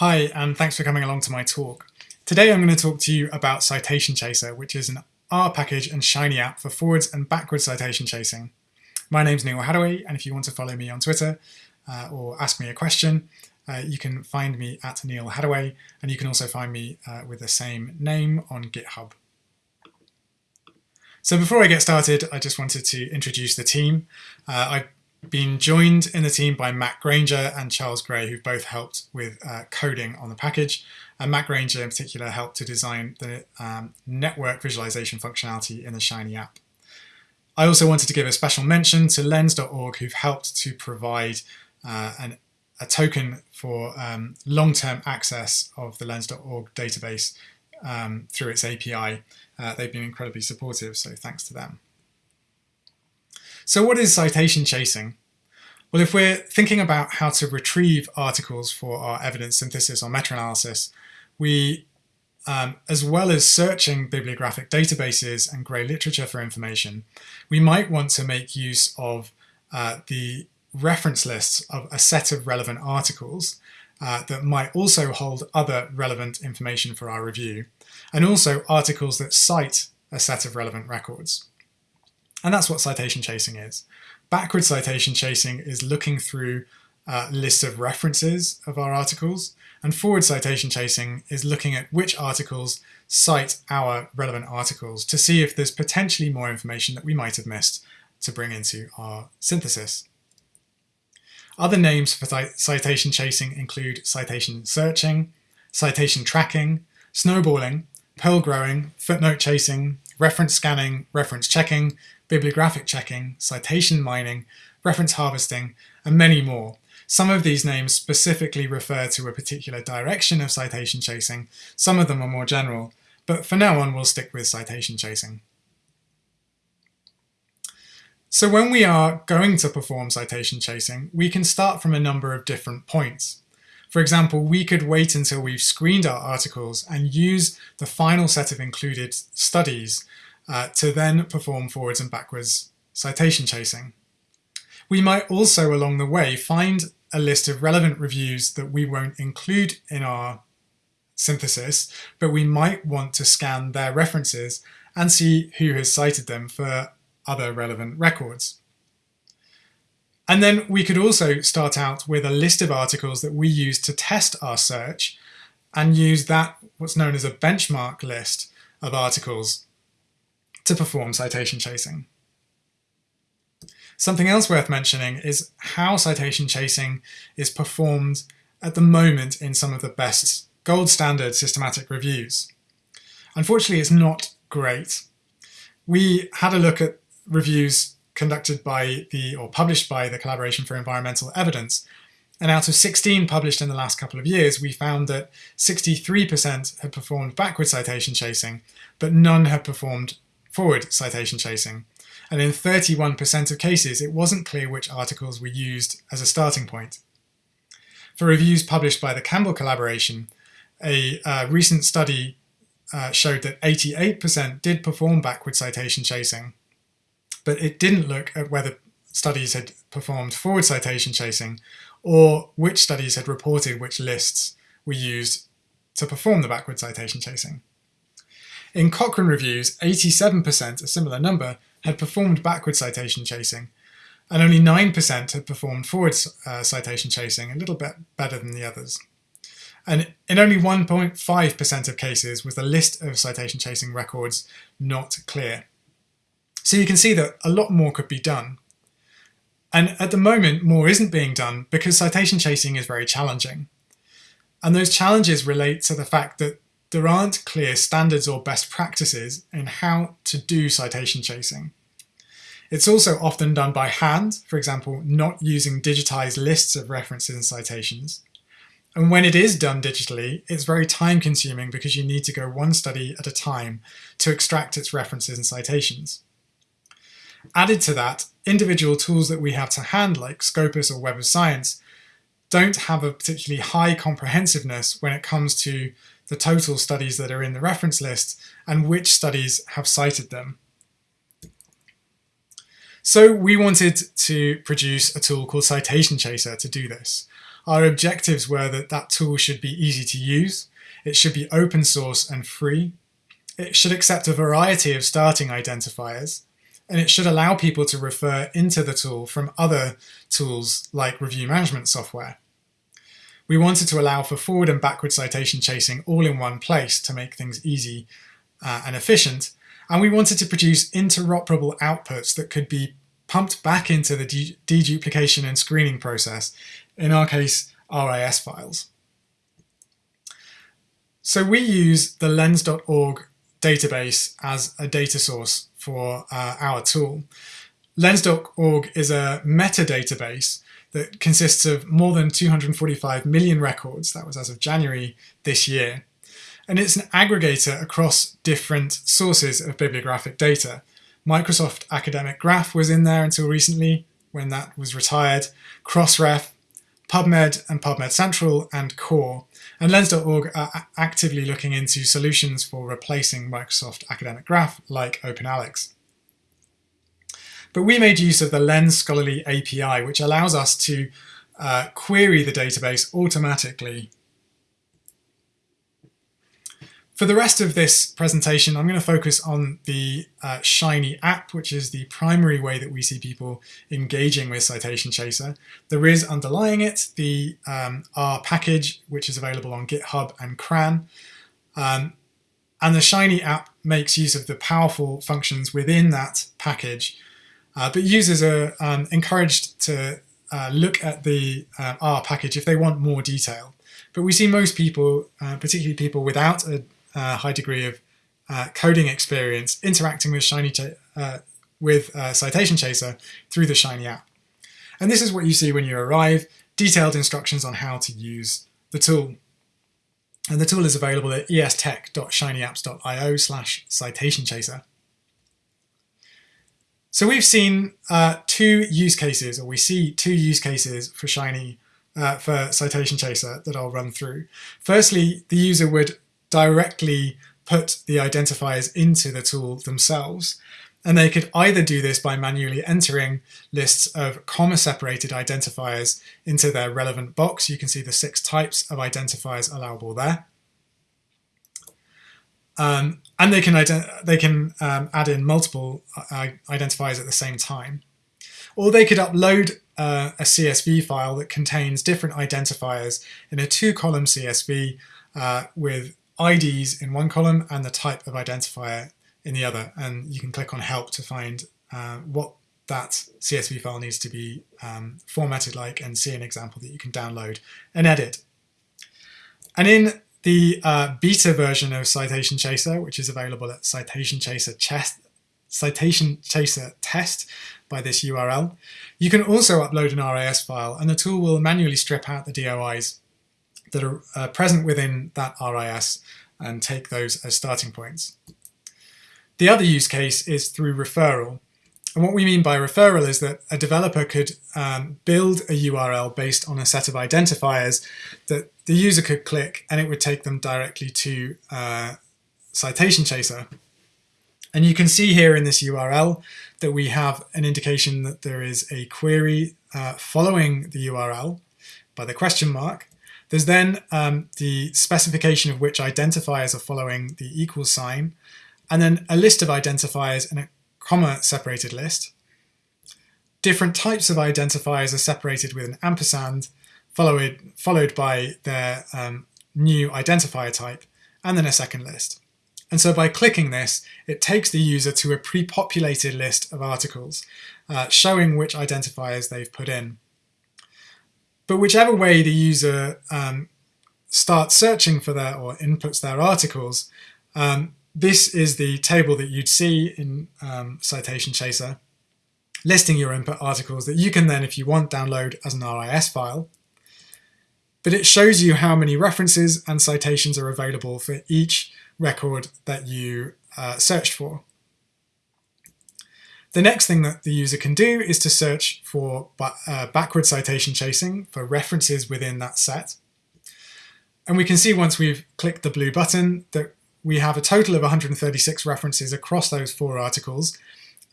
Hi, and thanks for coming along to my talk. Today I'm going to talk to you about Citation Chaser, which is an R package and Shiny app for forwards and backwards citation chasing. My name's Neal Haddaway, and if you want to follow me on Twitter uh, or ask me a question, uh, you can find me at Neal Haddaway, and you can also find me uh, with the same name on GitHub. So before I get started, I just wanted to introduce the team. Uh, I've been joined in the team by Matt Grainger and Charles Gray, who've both helped with uh, coding on the package. And Matt Grainger in particular helped to design the um, network visualization functionality in the Shiny app. I also wanted to give a special mention to lens.org, who've helped to provide uh, an, a token for um, long-term access of the lens.org database um, through its API. Uh, they've been incredibly supportive, so thanks to them. So what is citation chasing? Well, if we're thinking about how to retrieve articles for our evidence synthesis or meta-analysis, we, um, as well as searching bibliographic databases and grey literature for information, we might want to make use of uh, the reference lists of a set of relevant articles uh, that might also hold other relevant information for our review, and also articles that cite a set of relevant records. And that's what citation chasing is. Backward citation chasing is looking through a list of references of our articles, and forward citation chasing is looking at which articles cite our relevant articles to see if there's potentially more information that we might have missed to bring into our synthesis. Other names for citation chasing include citation searching, citation tracking, snowballing, pearl growing, footnote chasing, reference scanning, reference checking, bibliographic checking, citation mining, reference harvesting, and many more. Some of these names specifically refer to a particular direction of citation chasing, some of them are more general, but for now on we'll stick with citation chasing. So when we are going to perform citation chasing, we can start from a number of different points. For example, we could wait until we've screened our articles and use the final set of included studies uh, to then perform forwards and backwards citation chasing. We might also along the way find a list of relevant reviews that we won't include in our synthesis, but we might want to scan their references and see who has cited them for other relevant records. And then we could also start out with a list of articles that we use to test our search and use that, what's known as a benchmark list of articles to perform citation chasing. Something else worth mentioning is how citation chasing is performed at the moment in some of the best gold standard systematic reviews. Unfortunately, it's not great. We had a look at reviews conducted by the, or published by the Collaboration for Environmental Evidence, and out of 16 published in the last couple of years, we found that 63% had performed backward citation chasing, but none had performed forward citation chasing. And in 31% of cases, it wasn't clear which articles were used as a starting point. For reviews published by the Campbell Collaboration, a uh, recent study uh, showed that 88% did perform backward citation chasing, but it didn't look at whether studies had performed forward citation chasing or which studies had reported which lists were used to perform the backward citation chasing. In Cochrane reviews, 87%, a similar number, had performed backward citation chasing, and only 9% had performed forward uh, citation chasing, a little bit better than the others. And in only 1.5% of cases was the list of citation chasing records not clear. So you can see that a lot more could be done. And at the moment, more isn't being done because citation chasing is very challenging. And those challenges relate to the fact that there aren't clear standards or best practices in how to do citation chasing. It's also often done by hand, for example, not using digitized lists of references and citations. And when it is done digitally, it's very time consuming because you need to go one study at a time to extract its references and citations. Added to that, individual tools that we have to hand like Scopus or Web of Science don't have a particularly high comprehensiveness when it comes to the total studies that are in the reference list and which studies have cited them. So we wanted to produce a tool called Citation Chaser to do this. our objectives were that that tool should be easy to use, it should be open source and free, it should accept a variety of starting identifiers, and it should allow people to refer into the tool from other tools like review management software. We wanted to allow for forward and backward citation chasing all in one place to make things easy uh, and efficient, and we wanted to produce interoperable outputs that could be pumped back into the de deduplication and screening process, in our case, RIS files. So we use the lens.org database as a data source for uh, our tool. Lens.org is a metadatabase that consists of more than 245 million records, that was as of January this year, and it's an aggregator across different sources of bibliographic data. Microsoft Academic Graph was in there until recently, when that was retired, Crossref, PubMed and PubMed Central, and Core. And Lens.org are actively looking into solutions for replacing Microsoft Academic Graph like OpenAlex. But we made use of the Lens Scholarly API, which allows us to uh, query the database automatically for the rest of this presentation, I'm going to focus on the uh, Shiny app, which is the primary way that we see people engaging with Citation Chaser. There is underlying it the um, R package, which is available on GitHub and CRAN. Um, and the Shiny app makes use of the powerful functions within that package. Uh, but users are um, encouraged to uh, look at the uh, R package if they want more detail. But we see most people, uh, particularly people without a high degree of uh, coding experience interacting with Shiny uh, with Citation Chaser through the Shiny app. And this is what you see when you arrive, detailed instructions on how to use the tool. And the tool is available at estech.shinyapps.io slash citation chaser. So we've seen uh, two use cases, or we see two use cases for Shiny uh, for Citation Chaser that I'll run through. Firstly, the user would directly put the identifiers into the tool themselves. And they could either do this by manually entering lists of comma-separated identifiers into their relevant box. You can see the six types of identifiers allowable there. Um, and they can, they can um, add in multiple uh, identifiers at the same time. Or they could upload uh, a CSV file that contains different identifiers in a two-column CSV uh, with IDs in one column and the type of identifier in the other. And you can click on help to find uh, what that CSV file needs to be um, formatted like and see an example that you can download and edit. And in the uh, beta version of Citation Chaser, which is available at Citation Chaser Citation Chaser Test by this URL, you can also upload an RIS file and the tool will manually strip out the DOIs that are uh, present within that RIS and take those as starting points. The other use case is through referral. And what we mean by referral is that a developer could um, build a URL based on a set of identifiers that the user could click and it would take them directly to uh, Citation Chaser. And you can see here in this URL that we have an indication that there is a query uh, following the URL by the question mark. There's then um, the specification of which identifiers are following the equal sign, and then a list of identifiers in a comma separated list. Different types of identifiers are separated with an ampersand, followed, followed by their um, new identifier type, and then a second list. And so by clicking this, it takes the user to a pre-populated list of articles, uh, showing which identifiers they've put in. But whichever way the user um, starts searching for their or inputs their articles, um, this is the table that you'd see in um, Citation Chaser, listing your input articles that you can then, if you want, download as an RIS file. But it shows you how many references and citations are available for each record that you uh, searched for. The next thing that the user can do is to search for uh, backward citation chasing for references within that set. And we can see once we've clicked the blue button that we have a total of 136 references across those four articles.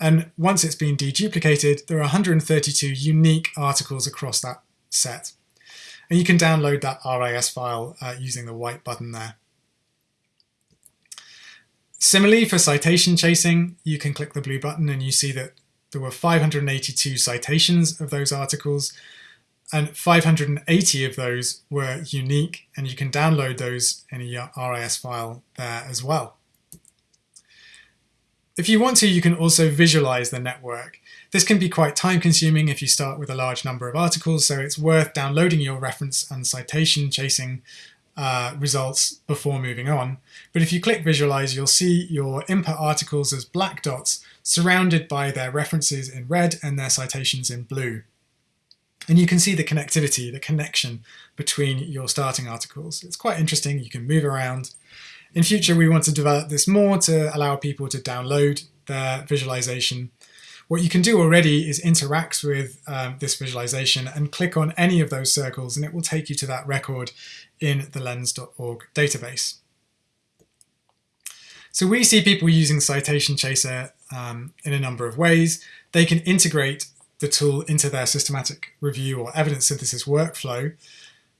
And once it's been deduplicated, there are 132 unique articles across that set. And you can download that RIS file uh, using the white button there. Similarly, for citation chasing, you can click the blue button and you see that there were 582 citations of those articles and 580 of those were unique and you can download those in a RIS file there as well. If you want to, you can also visualize the network. This can be quite time consuming if you start with a large number of articles, so it's worth downloading your reference and citation chasing uh, results before moving on. But if you click visualize, you'll see your input articles as black dots surrounded by their references in red and their citations in blue. And you can see the connectivity, the connection between your starting articles. It's quite interesting, you can move around. In future, we want to develop this more to allow people to download their visualization. What you can do already is interact with um, this visualization and click on any of those circles and it will take you to that record in the lens.org database. So we see people using Citation Chaser um, in a number of ways. They can integrate the tool into their systematic review or evidence synthesis workflow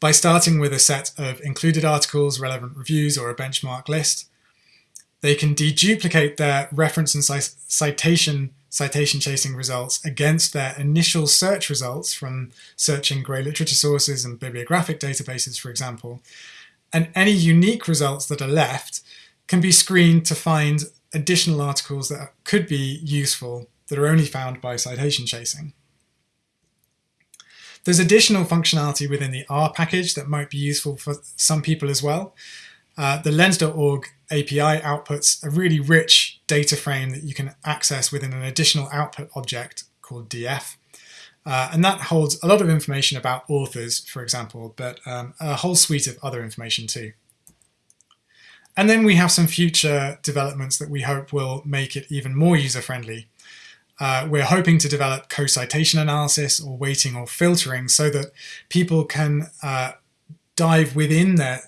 by starting with a set of included articles, relevant reviews, or a benchmark list. They can deduplicate their reference and citation citation chasing results against their initial search results from searching grey literature sources and bibliographic databases, for example. And any unique results that are left can be screened to find additional articles that could be useful that are only found by citation chasing. There's additional functionality within the R package that might be useful for some people as well. Uh, the lens.org API outputs a really rich data frame that you can access within an additional output object called DF. Uh, and that holds a lot of information about authors, for example, but um, a whole suite of other information too. And then we have some future developments that we hope will make it even more user-friendly. Uh, we're hoping to develop co-citation analysis or weighting or filtering so that people can uh, dive within their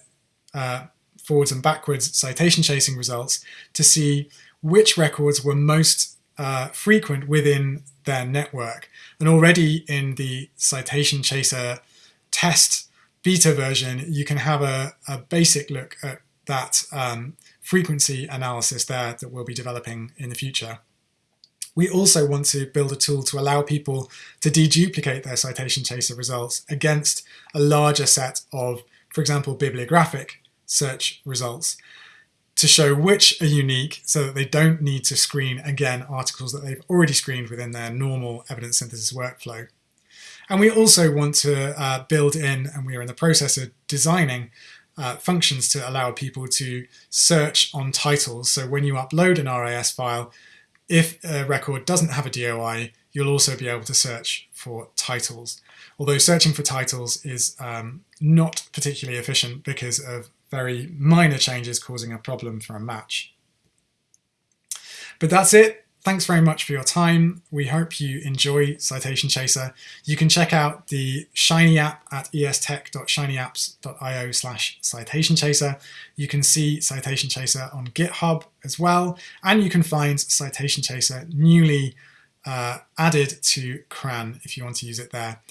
uh, forwards and backwards citation chasing results to see which records were most uh, frequent within their network. And already in the citation chaser test beta version, you can have a, a basic look at that um, frequency analysis there that we'll be developing in the future. We also want to build a tool to allow people to deduplicate their citation chaser results against a larger set of, for example, bibliographic search results to show which are unique so that they don't need to screen again articles that they've already screened within their normal evidence synthesis workflow. And we also want to uh, build in, and we are in the process of designing, uh, functions to allow people to search on titles. So when you upload an RIS file, if a record doesn't have a DOI, you'll also be able to search for titles. Although searching for titles is um, not particularly efficient because of very minor changes causing a problem for a match. But that's it. Thanks very much for your time. We hope you enjoy Citation Chaser. You can check out the Shiny app at estech.shinyapps.io slash citation chaser. You can see Citation Chaser on GitHub as well, and you can find Citation Chaser newly uh, added to CRAN if you want to use it there.